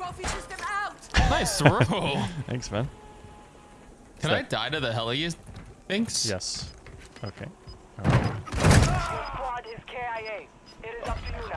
Trophy system out. Nice throw. Thanks, man. Can so, I die to the heli thinks? Yes. Okay. Right. squad is KIA. It is up to you.